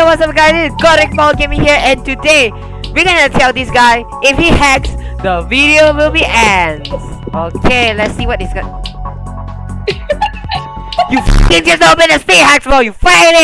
yo, what's up guys? It's Godric Paul Gaming here and today we're gonna tell this guy if he hacks, the video will be ends. Okay, let's see what this guy... you f***ing just opened a state hacks bro, you fucking